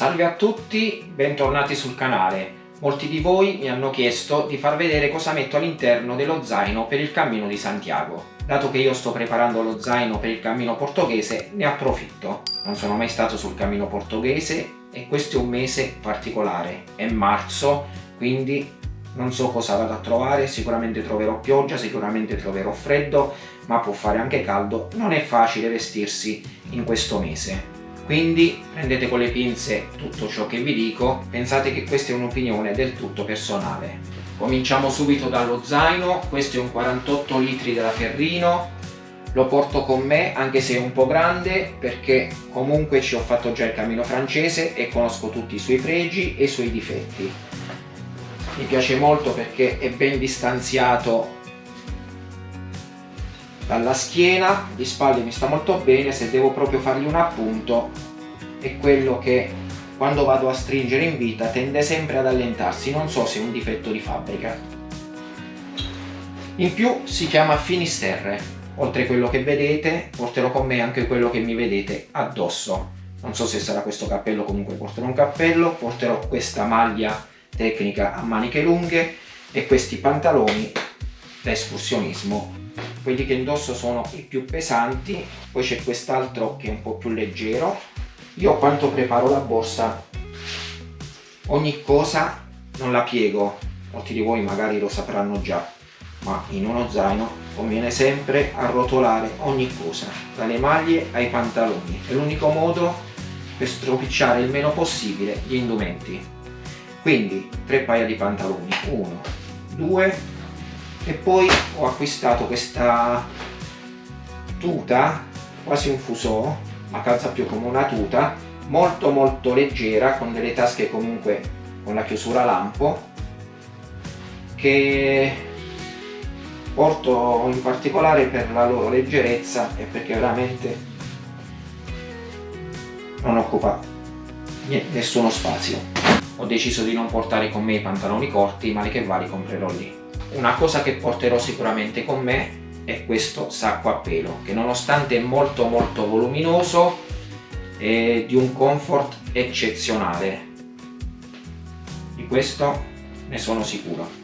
Salve a tutti, bentornati sul canale. Molti di voi mi hanno chiesto di far vedere cosa metto all'interno dello zaino per il Cammino di Santiago. Dato che io sto preparando lo zaino per il Cammino Portoghese, ne approfitto. Non sono mai stato sul Cammino Portoghese e questo è un mese particolare. È marzo, quindi non so cosa vado a trovare, sicuramente troverò pioggia, sicuramente troverò freddo, ma può fare anche caldo. Non è facile vestirsi in questo mese. Quindi prendete con le pinze tutto ciò che vi dico, pensate che questa è un'opinione del tutto personale. Cominciamo subito dallo zaino, questo è un 48 litri della Ferrino, lo porto con me anche se è un po' grande perché comunque ci ho fatto già il cammino francese e conosco tutti i suoi pregi e i suoi difetti. Mi piace molto perché è ben distanziato dalla schiena, di spalle mi sta molto bene, se devo proprio fargli un appunto è quello che quando vado a stringere in vita tende sempre ad allentarsi, non so se è un difetto di fabbrica. In più si chiama Finisterre, oltre a quello che vedete porterò con me anche quello che mi vedete addosso. Non so se sarà questo cappello, comunque porterò un cappello, porterò questa maglia tecnica a maniche lunghe e questi pantaloni da escursionismo quelli che indosso sono i più pesanti poi c'è quest'altro che è un po' più leggero. Io quando preparo la borsa ogni cosa non la piego. Molti di voi magari lo sapranno già ma in uno zaino conviene sempre arrotolare ogni cosa dalle maglie ai pantaloni. È l'unico modo per stropicciare il meno possibile gli indumenti. Quindi tre paia di pantaloni. Uno due e poi ho acquistato questa tuta quasi un fusò ma calza più come una tuta molto molto leggera con delle tasche comunque con la chiusura lampo che porto in particolare per la loro leggerezza e perché veramente non occupa nessuno spazio. Ho deciso di non portare con me i pantaloni corti ma le che va li comprerò lì una cosa che porterò sicuramente con me è questo sacco a pelo che nonostante è molto molto voluminoso è di un comfort eccezionale. Di questo ne sono sicuro.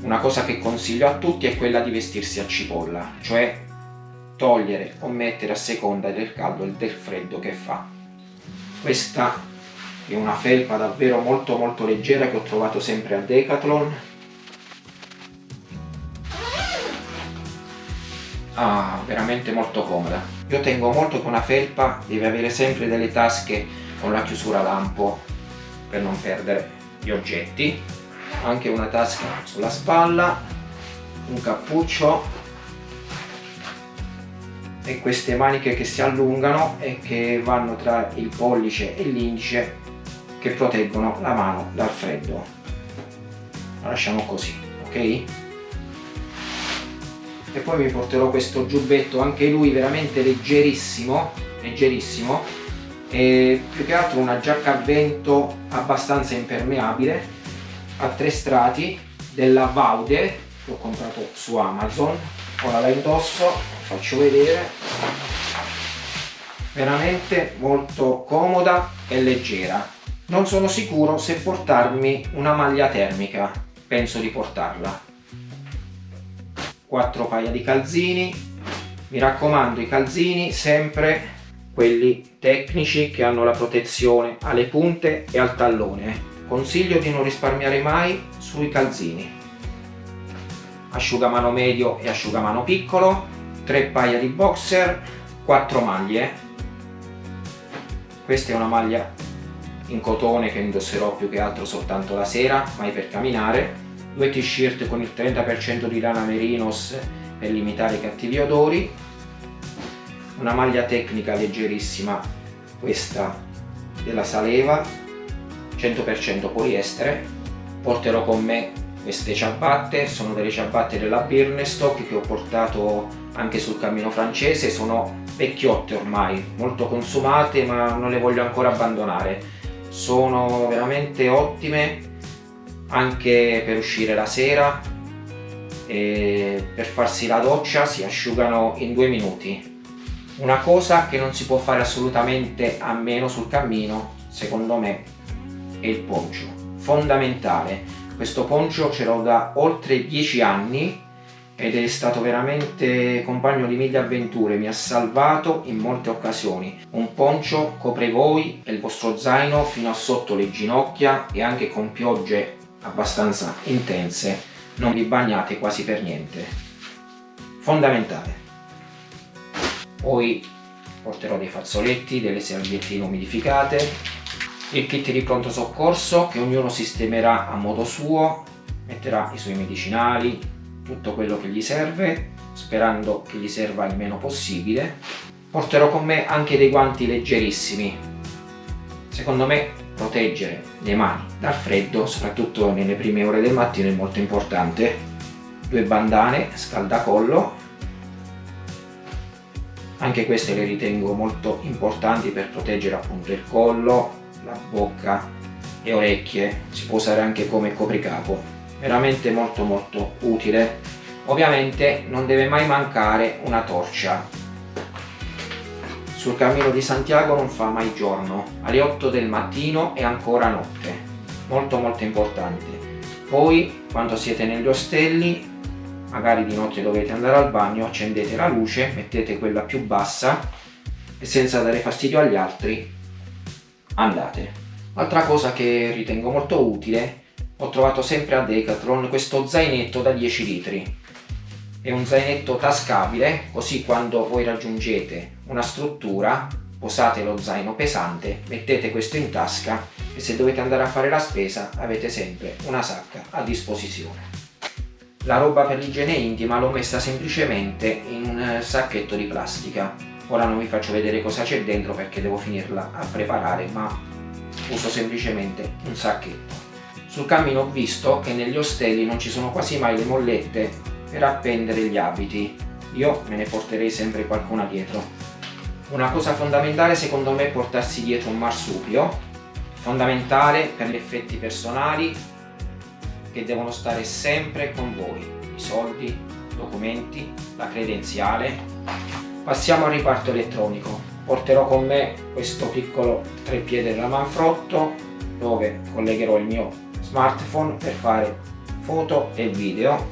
Una cosa che consiglio a tutti è quella di vestirsi a cipolla cioè togliere o mettere a seconda del caldo e del freddo che fa. Questa è una felpa davvero molto molto leggera che ho trovato sempre a Decathlon. Ah, veramente molto comoda. Io tengo molto che una felpa deve avere sempre delle tasche con la chiusura lampo per non perdere gli oggetti. Anche una tasca sulla spalla un cappuccio. E queste maniche che si allungano e che vanno tra il pollice e l'indice che proteggono la mano dal freddo. La lasciamo così ok? E poi mi porterò questo giubbetto anche lui veramente leggerissimo leggerissimo e più che altro una giacca a vento abbastanza impermeabile a tre strati della Vaude che ho comprato su Amazon. Ora la indosso faccio vedere. Veramente molto comoda e leggera non sono sicuro se portarmi una maglia termica, penso di portarla. 4 paia di calzini, mi raccomando i calzini sempre quelli tecnici che hanno la protezione alle punte e al tallone. Consiglio di non risparmiare mai sui calzini. Asciugamano medio e asciugamano piccolo, 3 paia di boxer, 4 maglie. Questa è una maglia in cotone che indosserò più che altro soltanto la sera, mai per camminare, due t-shirt con il 30% di lana merinos per limitare i cattivi odori, una maglia tecnica leggerissima, questa della Saleva, 100% poliestere, porterò con me queste ciabatte, sono delle ciabatte della Birnestock che ho portato anche sul cammino francese, sono vecchiotte ormai, molto consumate ma non le voglio ancora abbandonare sono veramente ottime anche per uscire la sera e per farsi la doccia si asciugano in due minuti Una cosa che non si può fare assolutamente a meno sul cammino, secondo me, è il poncio. Fondamentale. Questo poncio ce l'ho da oltre 10 anni ed è stato veramente compagno di mille avventure, mi ha salvato in molte occasioni. Un poncio copre voi e il vostro zaino fino a sotto le ginocchia e anche con piogge abbastanza intense non vi bagnate quasi per niente. Fondamentale. Poi porterò dei fazzoletti, delle serviettine umidificate, il kit di pronto soccorso che ognuno sistemerà a modo suo, metterà i suoi medicinali, tutto quello che gli serve, sperando che gli serva il meno possibile. Porterò con me anche dei guanti leggerissimi. Secondo me proteggere le mani dal freddo, soprattutto nelle prime ore del mattino, è molto importante. Due bandane scaldacollo anche queste le ritengo molto importanti per proteggere appunto il collo, la bocca e orecchie, si può usare anche come copricapo, veramente molto molto utile. Ovviamente non deve mai mancare una torcia. Sul cammino di Santiago non fa mai giorno, alle 8 del mattino e ancora notte, molto molto importante. Poi quando siete negli ostelli magari di notte dovete andare al bagno, accendete la luce, mettete quella più bassa e senza dare fastidio agli altri andate. Altra cosa che ritengo molto utile, ho trovato sempre a Decathlon questo zainetto da 10 litri. È un zainetto tascabile, così quando voi raggiungete una struttura, posate lo zaino pesante, mettete questo in tasca e se dovete andare a fare la spesa avete sempre una sacca a disposizione. La roba per l'igiene intima l'ho messa semplicemente in un eh, sacchetto di plastica. Ora non vi faccio vedere cosa c'è dentro perché devo finirla a preparare, ma uso semplicemente un sacchetto. Sul cammino ho visto che negli ostelli non ci sono quasi mai le mollette per appendere gli abiti. Io me ne porterei sempre qualcuna dietro. Una cosa fondamentale secondo me è portarsi dietro un marsupio, fondamentale per gli effetti personali che devono stare sempre con voi, i soldi, documenti, la credenziale. Passiamo al riparto elettronico. Porterò con me questo piccolo treppiede della Manfrotto dove collegherò il mio smartphone per fare foto e video,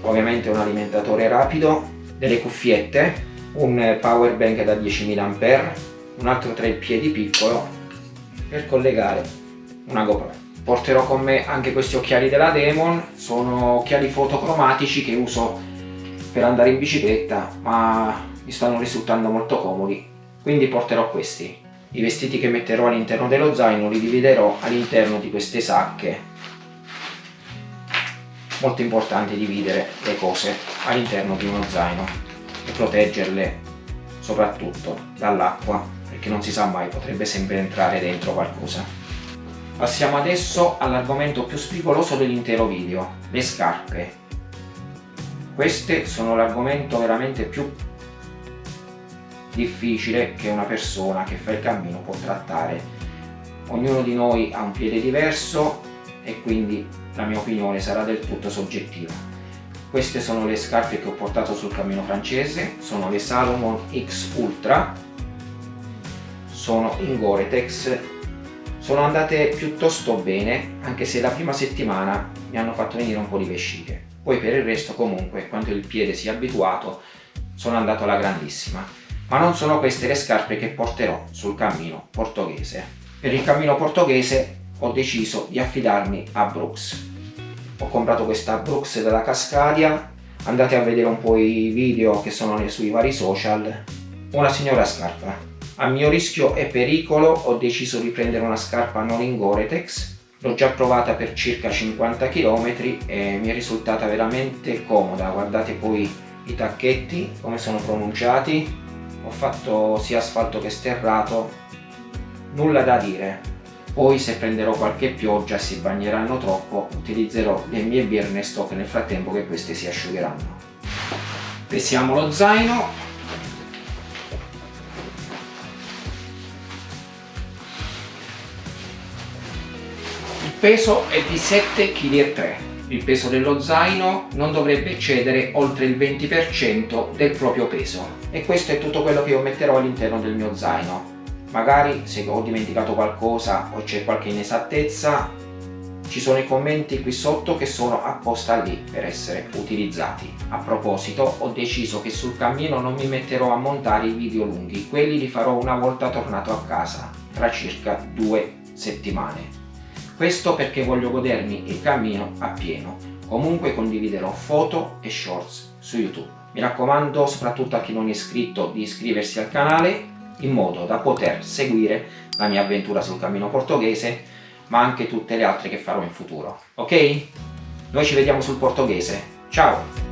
ovviamente un alimentatore rapido, delle cuffiette, un power bank da 10.000 A, un altro treppiedi piccolo per collegare una GoPro. Porterò con me anche questi occhiali della Demon sono occhiali fotocromatici che uso per andare in bicicletta ma mi stanno risultando molto comodi quindi porterò questi i vestiti che metterò all'interno dello zaino li dividerò all'interno di queste sacche molto importante dividere le cose all'interno di uno zaino e proteggerle soprattutto dall'acqua perché non si sa mai potrebbe sempre entrare dentro qualcosa Passiamo adesso all'argomento più spigoloso dell'intero video, le scarpe. Queste sono l'argomento veramente più difficile che una persona che fa il cammino può trattare. Ognuno di noi ha un piede diverso e quindi la mia opinione sarà del tutto soggettiva. Queste sono le scarpe che ho portato sul cammino francese, sono le Salomon X Ultra, sono in Gore-Tex sono andate piuttosto bene, anche se la prima settimana mi hanno fatto venire un po' di vesciche. Poi per il resto comunque, quando il piede si è abituato, sono andato alla grandissima. Ma non sono queste le scarpe che porterò sul cammino portoghese. Per il cammino portoghese ho deciso di affidarmi a Brooks. Ho comprato questa Brooks dalla Cascadia, andate a vedere un po' i video che sono sui vari social. Una signora scarpa, a mio rischio e pericolo ho deciso di prendere una scarpa non in Gore-Tex. L'ho già provata per circa 50 km e mi è risultata veramente comoda. Guardate poi i tacchetti, come sono pronunciati. Ho fatto sia asfalto che sterrato. Nulla da dire. Poi se prenderò qualche pioggia si bagneranno troppo, utilizzerò le mie birne stock nel frattempo che queste si asciugheranno. Pesiamo lo zaino peso è di 7,3 kg il peso dello zaino non dovrebbe eccedere oltre il 20% del proprio peso. E questo è tutto quello che io metterò all'interno del mio zaino. Magari se ho dimenticato qualcosa o c'è qualche inesattezza ci sono i commenti qui sotto che sono apposta lì per essere utilizzati. A proposito ho deciso che sul cammino non mi metterò a montare i video lunghi. Quelli li farò una volta tornato a casa tra circa due settimane questo perché voglio godermi il cammino appieno. Comunque condividerò foto e shorts su YouTube. Mi raccomando, soprattutto a chi non è iscritto, di iscriversi al canale in modo da poter seguire la mia avventura sul cammino portoghese, ma anche tutte le altre che farò in futuro. Ok? Noi ci vediamo sul portoghese. Ciao!